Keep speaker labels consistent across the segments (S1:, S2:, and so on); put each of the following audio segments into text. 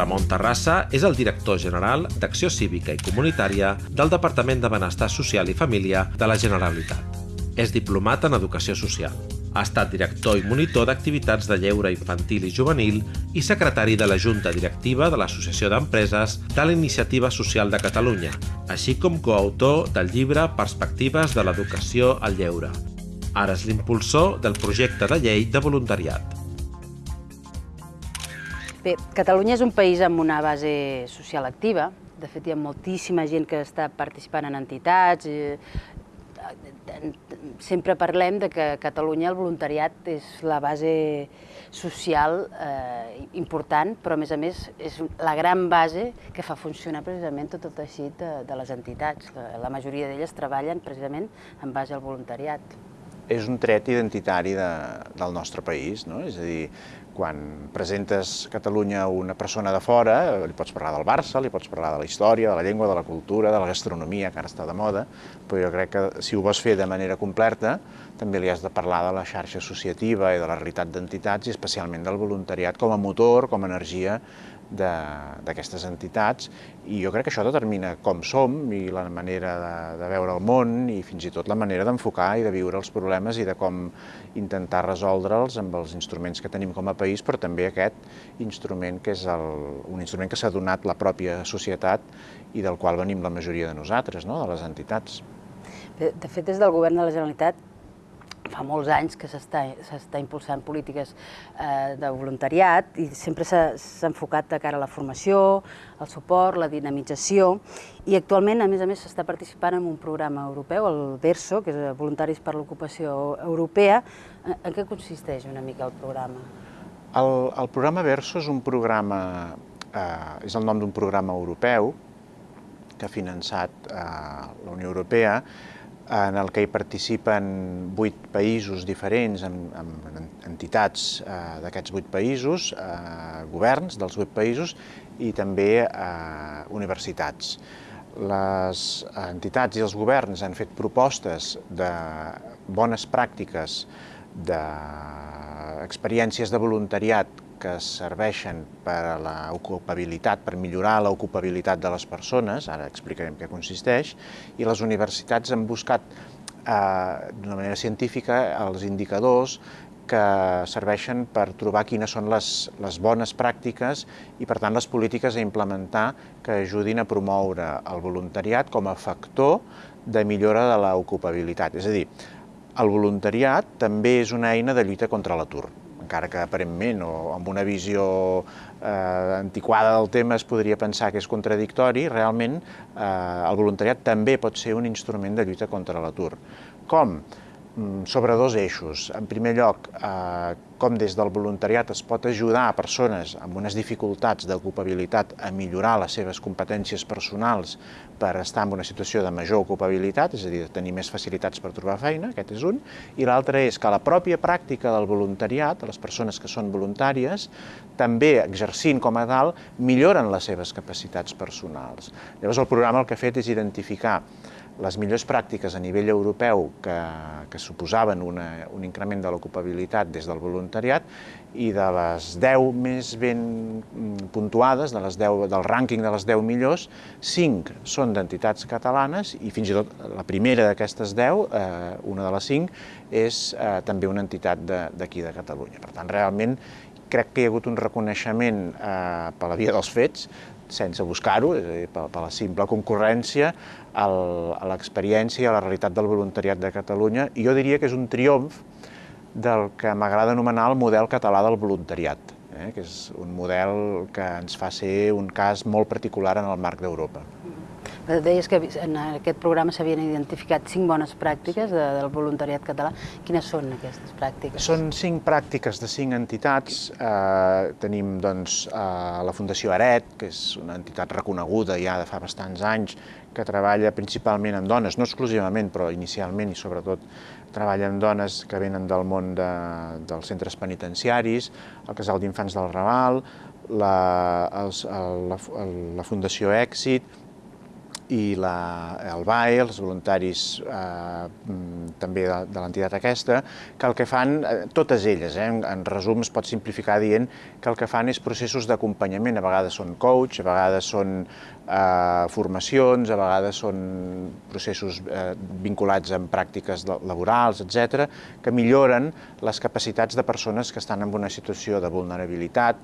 S1: Ramon Terrassa és el director general d'Acció Cívica i Comunitària del Departament de Benestar Social i Família de la Generalitat. És diplomat en Educació Social. Ha estat director i monitor d'activitats de lleure infantil i juvenil i secretari de la Junta Directiva de l'Associació d'Empreses de la Iniciativa Social de Catalunya, així com coautor del llibre Perspectives de l'Educació al Lleure. Ara és l'impulsor del projecte de llei de voluntariat.
S2: Bé, Catalunya és un país amb una base social activa. De fet, hi ha moltíssima gent que està participant en entitats. Eh, sempre parlem de que a Catalunya el voluntariat és la base social eh, important, però a més a més és la gran base que fa funcionar precisament tot el teixit de, de les entitats. La, la majoria d'elles treballen precisament en base al voluntariat.
S3: És un tret identitari de, del nostre país, no? és a dir, quan presentes Catalunya a una persona de fora, li pots parlar del Barça, li pots parlar de la història, de la llengua, de la cultura, de la gastronomia, que ara està de moda, però jo crec que si ho vols fer de manera completa, també li has de parlar de la xarxa associativa i de la realitat d'entitats i especialment del voluntariat com a motor, com a energia d'aquestes entitats i jo crec que això determina com som i la manera de, de veure el món i fins i tot la manera d'enfocar i de viure els problemes i de com intentar resoldre'ls amb els instruments que tenim com a país, però també aquest instrument que és el, un instrument que s'ha donat la pròpia societat i del qual venim la majoria de nosaltres, no? de les entitats.
S2: De fet, des del govern de la Generalitat fa molts anys que s'està impulsant polítiques eh, de voluntariat i sempre s'ha enfocat de cara a la formació, el suport, la dinamització i actualment, a més a més, s'està participant en un programa europeu, el VERSO, que és Voluntaris per l'Ocupació Europea. En, en què consisteix una mica el programa?
S3: El, el programa VERSO és un programa, eh, és el nom d'un programa europeu que ha finançat eh, la Unió Europea en el que hi participen vuit països diferents, amb, amb entitats eh, d'aquests vuit països, eh, governs dels vuit països i també eh, universitats. Les entitats i els governs han fet propostes de bones pràctiques, d'experiències de voluntariat que serveixen per a l'ocupabilitat, per millorar l'ocupabilitat de les persones, ara explicarem què consisteix, i les universitats han buscat eh, d'una manera científica els indicadors que serveixen per trobar quines són les, les bones pràctiques i, per tant, les polítiques a implementar que ajudin a promoure el voluntariat com a factor de millora de l'ocupabilitat. És a dir, el voluntariat també és una eina de lluita contra l'atur encara que aparentment o amb una visió eh, antiquada del tema es podria pensar que és contradictori, realment eh, el voluntariat també pot ser un instrument de lluita contra l'atur. Com? Mm, sobre dos eixos. En primer lloc, eh, com des del voluntariat es pot ajudar a persones amb unes dificultats d'ocupabilitat a millorar les seves competències personals per estar en una situació de major ocupabilitat, és a dir, tenir més facilitats per trobar feina, aquest és un, i l'altre és que la pròpia pràctica del voluntariat, les persones que són voluntàries, també exercint com a tal, milloren les seves capacitats personals. Llavors el programa el que ha fet és identificar les millors pràctiques a nivell europeu que, que suposaven una, un increment de l'ocupabilitat des del voluntariat i de les 10 més ben puntuades, de les 10, del rànquing de les 10 millors, 5 són d'entitats catalanes i fins i tot la primera d'aquestes 10, eh, una de les 5, és eh, també una entitat d'aquí de, de Catalunya. Per tant, realment crec que hi ha hagut un reconeixement eh, per la via dels fets sense buscar-ho, és a dir, per, per la simple concurrència, el, a l'experiència i a la realitat del voluntariat de Catalunya, i jo diria que és un triomf del que m'agrada anomenar el model català del voluntariat, eh, que és un model que ens fa ser un cas molt particular en el marc d'Europa.
S2: Deies que en aquest programa s'havien identificat cinc bones pràctiques de, del voluntariat català. Quines són aquestes pràctiques?
S3: Són cinc pràctiques de cinc entitats. Eh, tenim doncs, eh, la Fundació Aret, que és una entitat reconeguda ja de fa bastants anys, que treballa principalment amb dones, no exclusivament, però inicialment i sobretot treballa amb dones que venen del món de, dels centres penitenciaris, el Casal d'Infants del Raval, la, els, la, la Fundació Èxit, i la, el BAE, els voluntaris eh, mm, també de, de l'entitat aquesta, que el que fan, eh, totes elles, eh, en, en resum es pot simplificar dient que el que fan és processos d'acompanyament, a vegades són coach, a vegades són eh, formacions, a vegades són processos eh, vinculats amb pràctiques laborals, etc, que milloren les capacitats de persones que estan en una situació de vulnerabilitat,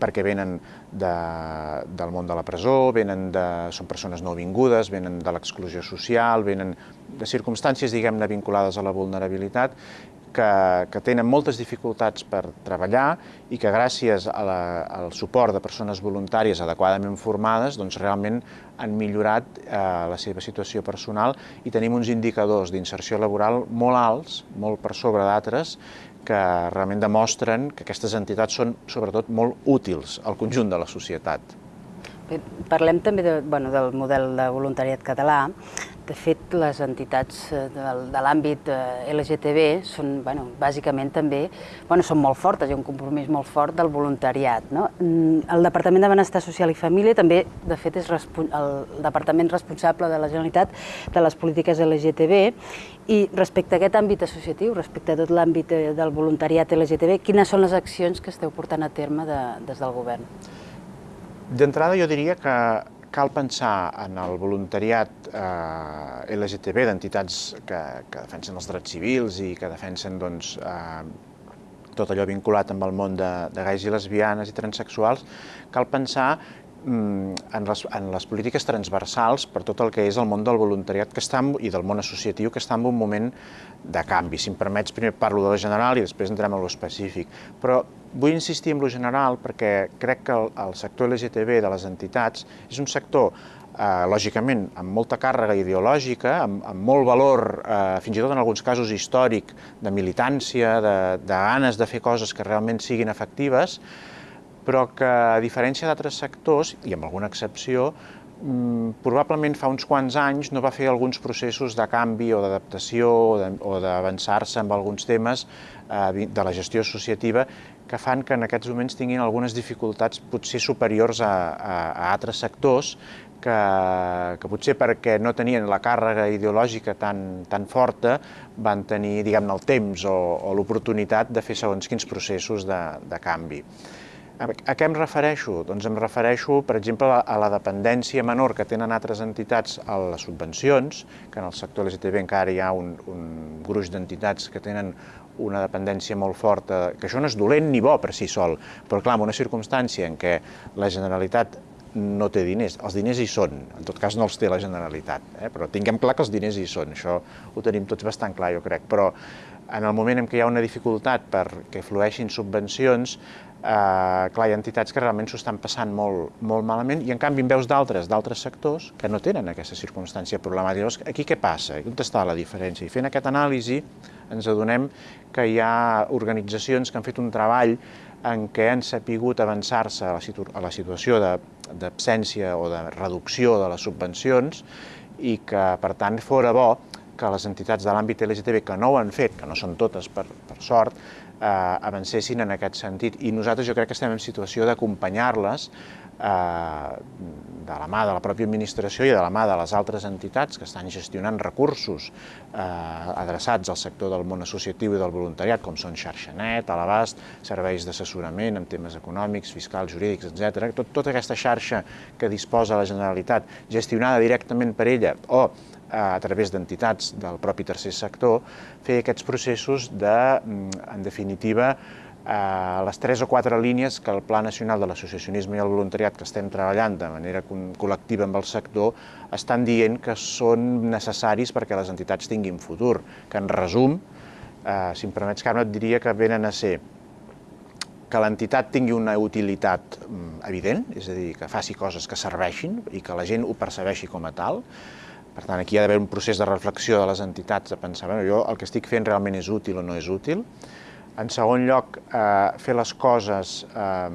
S3: perquè venen de, del món de la presó, venen de, són persones no vingudes, venen de l'exclusió social, venen de circumstàncies, diguem-ne, vinculades a la vulnerabilitat, que, que tenen moltes dificultats per treballar i que gràcies a la, al suport de persones voluntàries adequadament formades doncs realment han millorat eh, la seva situació personal i tenim uns indicadors d'inserció laboral molt alts, molt per sobre d'altres, que realment demostren que aquestes entitats són sobretot molt útils al conjunt de la societat.
S2: Bé, parlem també de, bueno, del model de voluntariat català. De fet, les entitats eh, de, de l'àmbit eh, LGTB són, bueno, bàsicament també, bueno, són molt fortes, hi ha un compromís molt fort del voluntariat. No? Mm, el Departament de Benestar Social i Família també, de fet, és el departament responsable de la Generalitat de les polítiques LGTB i respecte a aquest àmbit associatiu, respecte a tot l'àmbit eh, del voluntariat LGTB, quines són les accions que esteu portant a terme de, des del govern?
S3: D'entrada jo diria que cal pensar en el voluntariat eh, LGTB d'entitats que, que defensen els drets civils i que defensen doncs, eh, tot allò vinculat amb el món de, de gais i lesbianes i transexuals, cal pensar en les, en les polítiques transversals per tot el que és el món del voluntariat que està i del món associatiu que està en un moment de canvi. Si em permets, primer parlo de la general i després entrem a lo específic. Però Vull insistir en lo general perquè crec que el, el sector LGTB de les entitats és un sector eh, lògicament, amb molta càrrega ideològica, amb, amb molt valor, eh, fins i tot en alguns casos històric, de militància, de, de ganes de fer coses que realment siguin efectives, però que, a diferència d'altres sectors, i amb alguna excepció, mm, probablement fa uns quants anys no va fer alguns processos de canvi o d'adaptació o d'avançar-se amb alguns temes eh, de la gestió associativa que fan que en aquests moments tinguin algunes dificultats potser superiors a, a, a altres sectors que, que potser perquè no tenien la càrrega ideològica tan, tan forta van tenir diguem el temps o, o l'oportunitat de fer segons quins processos de, de canvi. A, a què em refereixo? Doncs em refereixo, per exemple, a la dependència menor que tenen altres entitats a les subvencions, que en el sector LGTB encara hi ha un, un gruix d'entitats que tenen una dependència molt forta, que això no és dolent ni bo per si sol, però clar, en una circumstància en què la Generalitat no té diners, els diners hi són, en tot cas no els té la Generalitat, eh? però tinguem clar que els diners hi són, això ho tenim tots bastant clar, jo crec, però en el moment en què hi ha una dificultat perquè flueixin subvencions, eh, clar, hi ha entitats que realment s'ho estan passant molt, molt malament i en canvi en veus d'altres, d'altres sectors que no tenen aquesta circumstància problemàtica. Llavors, aquí què passa? On està la diferència? I fent aquest anàlisi ens adonem que hi ha organitzacions que han fet un treball en què han sapigut avançar-se a, a la situació d'absència o de reducció de les subvencions i que, per tant, fora bo que les entitats de l'àmbit LGTB que no ho han fet, que no són totes per, per sort, eh, avancessin en aquest sentit. I nosaltres jo crec que estem en situació d'acompanyar-les de la mà de la pròpia administració i de la mà de les altres entitats que estan gestionant recursos eh, adreçats al sector del món associatiu i del voluntariat, com són xarxanet, a l'abast, serveis d'assessorament en temes econòmics, fiscals, jurídics, etc. Tot, tota aquesta xarxa que disposa la Generalitat, gestionada directament per ella o a través d'entitats del propi tercer sector, fer aquests processos de, mm, en definitiva, les tres o quatre línies que el Pla Nacional de l'Associacionisme i el Voluntariat que estem treballant de manera col·lectiva amb el sector estan dient que són necessaris perquè les entitats tinguin futur, que en resum, eh, si em permets, Carme, et diria que venen a ser que l'entitat tingui una utilitat mm, evident, és a dir, que faci coses que serveixin i que la gent ho percebeixi com a tal, per tant, aquí hi ha d'haver un procés de reflexió de les entitats, de pensar, bueno, jo el que estic fent realment és útil o no és útil. En segon lloc, eh, fer les coses eh,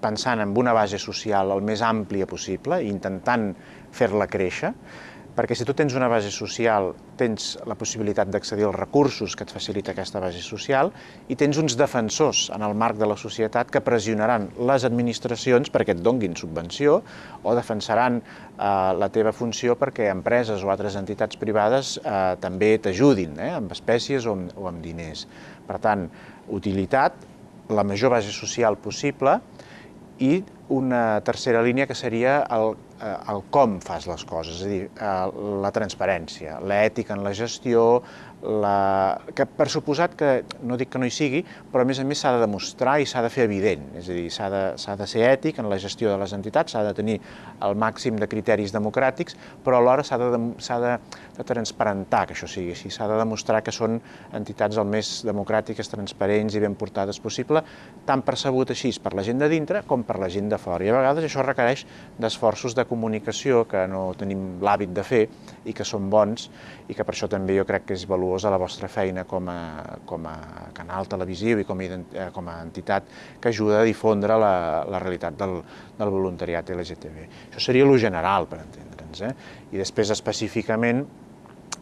S3: pensant en una base social el més àmplia possible intentant fer-la créixer. Perquè si tu tens una base social, tens la possibilitat d'accedir als recursos que et facilita aquesta base social i tens uns defensors en el marc de la societat que pressionaran les administracions perquè et donguin subvenció o defensaran eh, la teva funció perquè empreses o altres entitats privades eh, també t'ajudin, eh, amb espècies o amb, o amb diners. Per tant, utilitat, la major base social possible i una tercera línia que seria el el com fas les coses, és a dir, eh, la transparència, l'ètica en la gestió, la... que per suposat que, no dic que no hi sigui, però a més a més s'ha de demostrar i s'ha de fer evident, és a dir, s'ha de, de ser ètic en la gestió de les entitats, s'ha de tenir el màxim de criteris democràtics, però alhora s'ha de, de, de transparentar que això sigui així, s'ha de demostrar que són entitats el més democràtiques, transparents i ben portades possible, tant percebut així per la gent de dintre com per la gent de fora. I a vegades això requereix d'esforços de comunicació que no tenim l'hàbit de fer i que són bons i que per això també jo crec que és valuós valuosa la vostra feina com a, com a canal televisiu i com a, eh, com a entitat que ajuda a difondre la, la realitat del, del voluntariat LGTB. Això seria lo general, per entendre'ns. Eh? I després, específicament,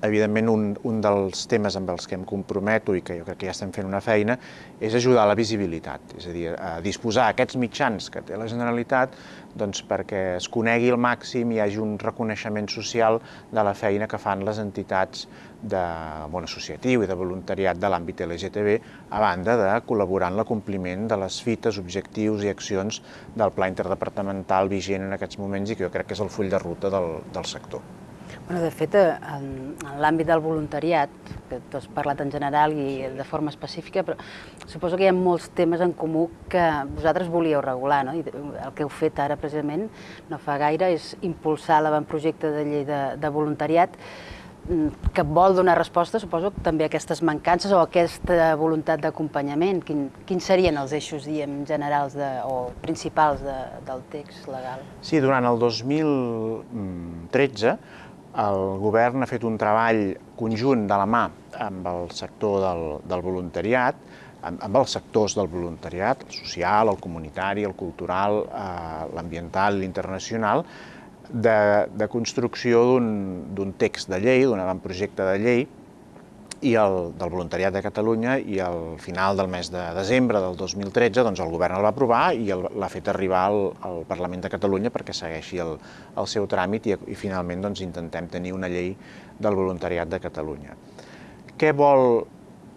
S3: evidentment, un, un dels temes amb els que em comprometo i que jo crec que ja estem fent una feina és ajudar a la visibilitat, és a dir, a disposar aquests mitjans que té la Generalitat doncs, perquè es conegui al màxim i hi hagi un reconeixement social de la feina que fan les entitats de món associatiu i de voluntariat de l'àmbit LGTB, a banda de col·laborar en l'acompliment de les fites, objectius i accions del Pla Interdepartamental vigent en aquests moments i que jo crec que és el full de ruta del, del sector.
S2: Bueno, de fet, en, en l'àmbit del voluntariat, que tu has parlat en general i de forma específica, però suposo que hi ha molts temes en comú que vosaltres volíeu regular, no? I el que heu fet ara precisament, no fa gaire, és impulsar l'avantprojecte de llei de, de voluntariat que vol donar resposta, suposo, també a aquestes mancances o a aquesta voluntat d'acompanyament. Quin, quins serien els eixos, diem, generals de, o principals de, del text legal?
S3: Sí, durant el 2013 el govern ha fet un treball conjunt de la mà amb el sector del, del voluntariat, amb, amb els sectors del voluntariat, el social, el comunitari, el cultural, eh, l'ambiental, l'internacional, de, de construcció d'un text de llei, d'un avantprojecte de llei, i el, del voluntariat de Catalunya i al final del mes de desembre del 2013 doncs, el govern el va aprovar i l'ha fet arribar al, al Parlament de Catalunya perquè segueixi el, el seu tràmit i, i finalment doncs, intentem tenir una llei del voluntariat de Catalunya. Què vol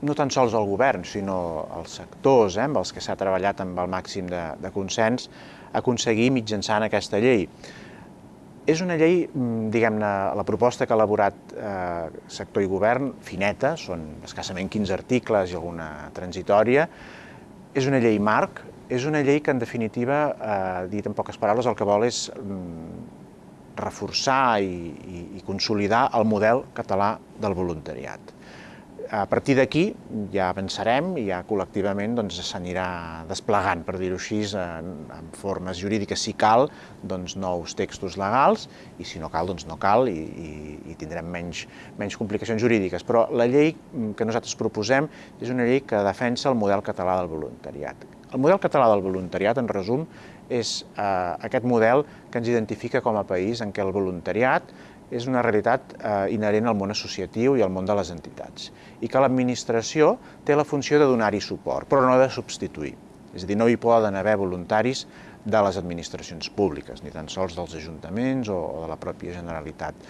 S3: no tan sols el govern, sinó els sectors eh, amb els que s'ha treballat amb el màxim de, de consens, aconseguir mitjançant aquesta llei? És una llei, mm, diguem-ne, la proposta que ha elaborat eh, sector i govern, fineta, són escassament 15 articles i alguna transitòria, és una llei marc, és una llei que, en definitiva, eh, dit en poques paraules, el que vol és mm, reforçar i, i, i consolidar el model català del voluntariat. A partir d'aquí ja avançarem i ja col·lectivament doncs, s'anirà desplegant, per dir-ho així, en, en formes jurídiques, si cal, doncs, nous textos legals, i si no cal, doncs no cal, i, i, i tindrem menys, menys complicacions jurídiques. Però la llei que nosaltres proposem és una llei que defensa el model català del voluntariat. El model català del voluntariat, en resum, és eh, aquest model que ens identifica com a país en què el voluntariat és una realitat eh, inherent al món associatiu i al món de les entitats, i que l'administració té la funció de donar-hi suport, però no de substituir. És a dir, no hi poden haver voluntaris de les administracions públiques, ni tan sols dels ajuntaments o, o de la pròpia Generalitat.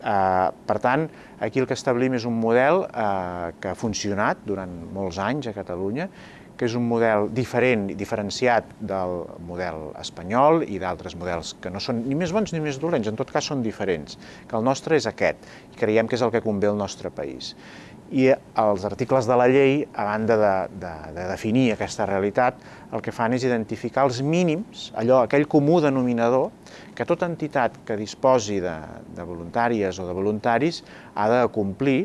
S3: Eh, per tant, aquí el que establim és un model eh, que ha funcionat durant molts anys a Catalunya que és un model diferent i diferenciat del model espanyol i d'altres models que no són ni més bons ni més dolents, en tot cas són diferents, que el nostre és aquest, i creiem que és el que convé al nostre país. I els articles de la llei, a banda de, de, de definir aquesta realitat, el que fan és identificar els mínims, allò, aquell comú denominador, que tota entitat que disposi de, de voluntàries o de voluntaris ha de complir,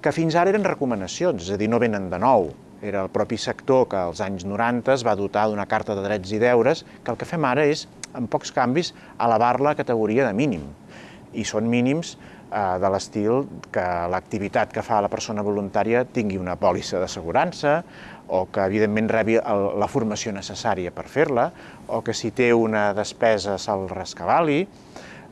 S3: que fins ara eren recomanacions, és a dir, no venen de nou, era el propi sector que als anys 90 es va dotar d'una carta de drets i deures, que el que fem ara és, en pocs canvis, elevar-la a categoria de mínim. I són mínims eh, de l'estil que l'activitat que fa la persona voluntària tingui una pòlissa d'assegurança, o que evidentment rebi la formació necessària per fer-la, o que si té una despesa se'l rescabali,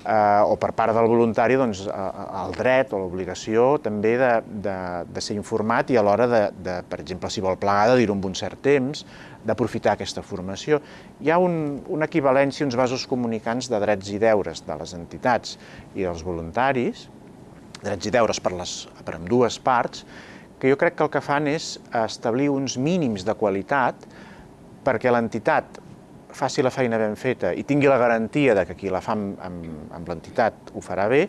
S3: eh, o per part del voluntari doncs, el dret o l'obligació també de, de, de ser informat i a l'hora de, de, per exemple, si vol plegar, de dir-ho amb un cert temps, d'aprofitar aquesta formació. Hi ha un, una equivalència, uns vasos comunicants de drets i deures de les entitats i dels voluntaris, drets i deures per, les, per amb dues parts, que jo crec que el que fan és establir uns mínims de qualitat perquè l'entitat faci la feina ben feta i tingui la garantia de que qui la fa amb, amb, amb l'entitat ho farà bé,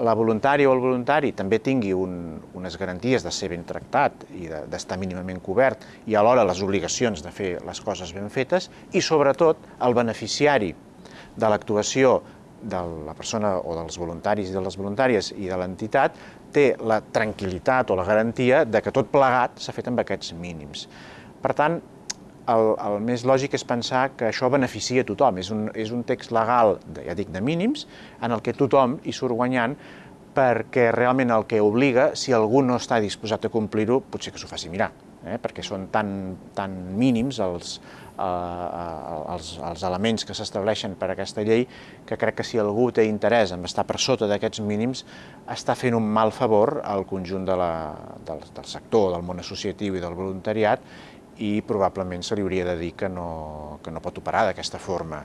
S3: la voluntària o el voluntari també tingui un, unes garanties de ser ben tractat i d'estar de, mínimament cobert i alhora les obligacions de fer les coses ben fetes i sobretot el beneficiari de l'actuació de la persona o dels voluntaris i de les voluntàries i de l'entitat té la tranquil·litat o la garantia de que tot plegat s'ha fet amb aquests mínims. Per tant, el, el més lògic és pensar que això beneficia a tothom. És un, és un text legal, ja dic, de mínims, en el que tothom hi surt guanyant perquè realment el que obliga, si algú no està disposat a complir-ho, potser que s'ho faci mirar, eh? perquè són tan, tan mínims els, eh, eh, els, els elements que s'estableixen per aquesta llei que crec que si algú té interès en estar per sota d'aquests mínims està fent un mal favor al conjunt de la, del, del sector, del món associatiu i del voluntariat i probablement se li hauria de dir que no, que no pot operar d'aquesta forma.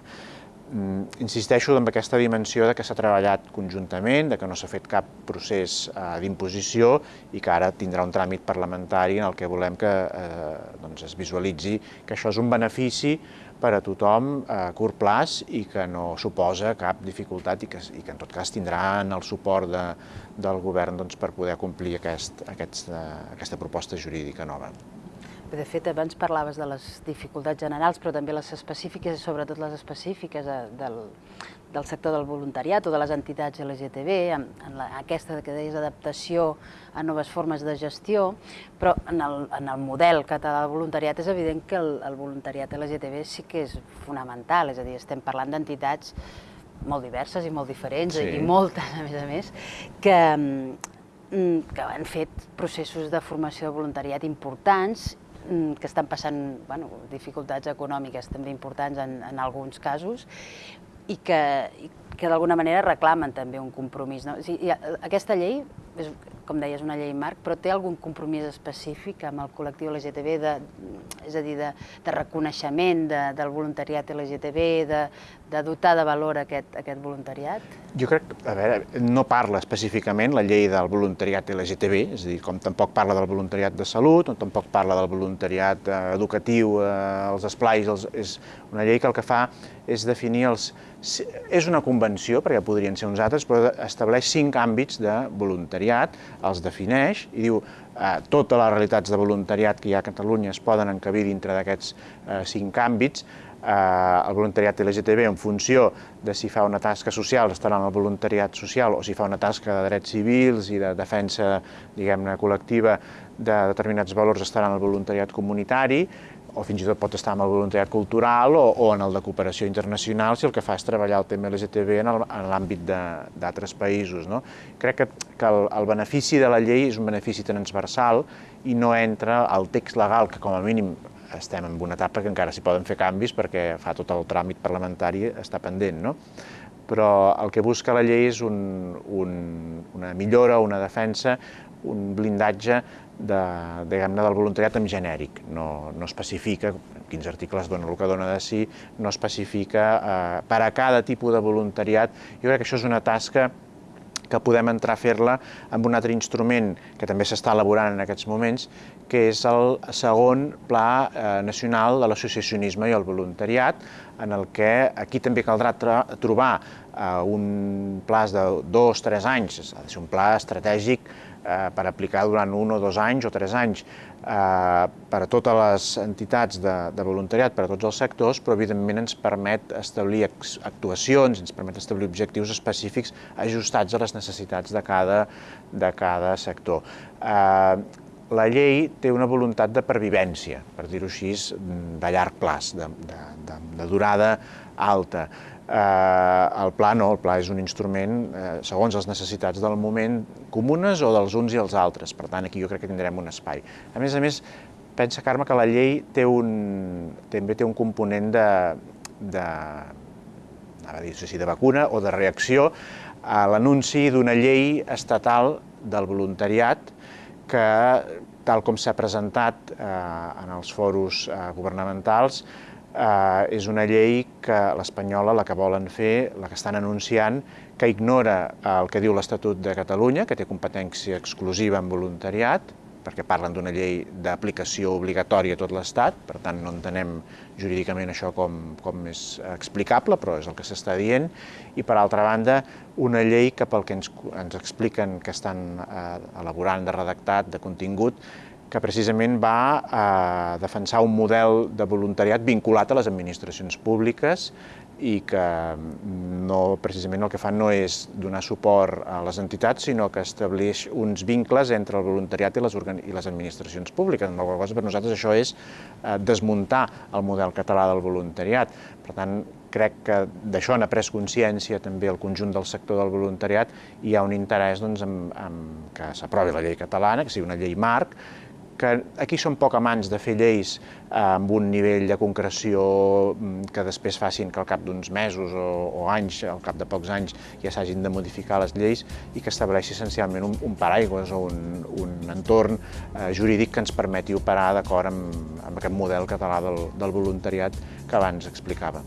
S3: Mm, insisteixo en aquesta dimensió de que s'ha treballat conjuntament, de que no s'ha fet cap procés eh, d'imposició i que ara tindrà un tràmit parlamentari en el que volem que eh, doncs es visualitzi que això és un benefici per a tothom a curt plaç i que no suposa cap dificultat i que, i que en tot cas tindran el suport de, del govern doncs, per poder complir aquest, aquest, aquesta proposta jurídica nova.
S2: De fet, abans parlaves de les dificultats generals, però també les específiques, i sobretot les específiques de, del, del sector del voluntariat o de les entitats LGTB, en, en la, aquesta que deies adaptació a noves formes de gestió, però en el, en el model català de voluntariat és evident que el, el voluntariat LGTB sí que és fonamental, és a dir, estem parlant d'entitats molt diverses i molt diferents, sí. i moltes, a més a més, que, mm, que han fet processos de formació de voluntariat importants que estan passant bueno, dificultats econòmiques també importants en, en alguns casos i que, que d'alguna manera reclamen també un compromís. No? O sigui, aquesta llei, és, com deies, una llei marc, però té algun compromís específic amb el col·lectiu LGTB, de, és a dir, de, de reconeixement de, del voluntariat LGTB, de, de dotar de valor aquest, aquest voluntariat?
S3: Jo crec, a veure, no parla específicament la llei del voluntariat LGTB, és a dir, com tampoc parla del voluntariat de salut, o tampoc parla del voluntariat eh, educatiu, eh, els esplais, els, és una llei que el que fa és definir els, és una convenció, perquè podrien ser uns altres, però estableix cinc àmbits de voluntariat, els defineix i diu eh, totes les realitats de voluntariat que hi ha a Catalunya es poden encabir dintre d'aquests eh, cinc àmbits. Eh, el voluntariat LGTB en funció de si fa una tasca social estarà en el voluntariat social o si fa una tasca de drets civils i de defensa, diguem-ne, col·lectiva de determinats valors estarà en el voluntariat comunitari, o fins i tot pot estar en el voluntariat cultural o, o en el de cooperació internacional si el que fa és treballar el tema LGTB en l'àmbit d'altres països. No? Crec que, que el, el benefici de la llei és un benefici transversal i no entra al text legal, que com a mínim estem en una etapa que encara s'hi poden fer canvis perquè fa tot el tràmit parlamentari està pendent, no? però el que busca la llei és un, un, una millora, una defensa, un blindatge de, diguem-ne, del voluntariat en genèric, no, no especifica, quins articles dona el que dona de si, no especifica eh, per a cada tipus de voluntariat. Jo crec que això és una tasca que podem entrar a fer-la amb un altre instrument que també s'està elaborant en aquests moments, que és el segon Pla eh, Nacional de l'Associacionisme i el Voluntariat, en el que aquí també caldrà trobar eh, un plaç de dos, tres anys, ha de ser un pla estratègic eh, per aplicar durant un o dos anys o tres anys eh, per a totes les entitats de, de voluntariat, per a tots els sectors, però evidentment ens permet establir actuacions, ens permet establir objectius específics ajustats a les necessitats de cada, de cada sector. Eh, la llei té una voluntat de pervivència, per dir-ho així, de llarg plaç, de, de, de, de durada alta. Eh, el pla no, el pla és un instrument eh, segons les necessitats del moment comunes o dels uns i els altres, per tant aquí jo crec que tindrem un espai. A més a més, pensa, Carme, que la llei té un, també té un component de, de, anava a dir, de vacuna o de reacció, a l'anunci d'una llei estatal del voluntariat que, tal com s'ha presentat eh, en els foros eh, governamentals, eh, és una llei que l'espanyola, la que volen fer, la que estan anunciant, que ignora el que diu l'Estatut de Catalunya, que té competència exclusiva en voluntariat, perquè parlen d'una llei d'aplicació obligatòria a tot l'Estat, per tant no entenem jurídicament això com, com és explicable, però és el que s'està dient, i per altra banda una llei que pel que ens, ens expliquen que estan eh, elaborant de redactat, de contingut, que precisament va a defensar un model de voluntariat vinculat a les administracions públiques i que no, precisament el que fan no és donar suport a les entitats, sinó que estableix uns vincles entre el voluntariat i les, i les administracions públiques. Amb la qual cosa per nosaltres això és eh, desmuntar el model català del voluntariat. Per tant, crec que d'això han pres consciència també el conjunt del sector del voluntariat i hi ha un interès doncs, en, en que s'aprovi la llei catalana, que sigui una llei marc, que aquí som poc amants de fer lleis eh, amb un nivell de concreció mm, que després facin que al cap d'uns mesos o, o anys, al cap de pocs anys, ja s'hagin de modificar les lleis i que estableixi essencialment un, un paraigües o un, un entorn eh, jurídic que ens permeti operar d'acord amb, amb aquest model català del, del voluntariat que abans explicava.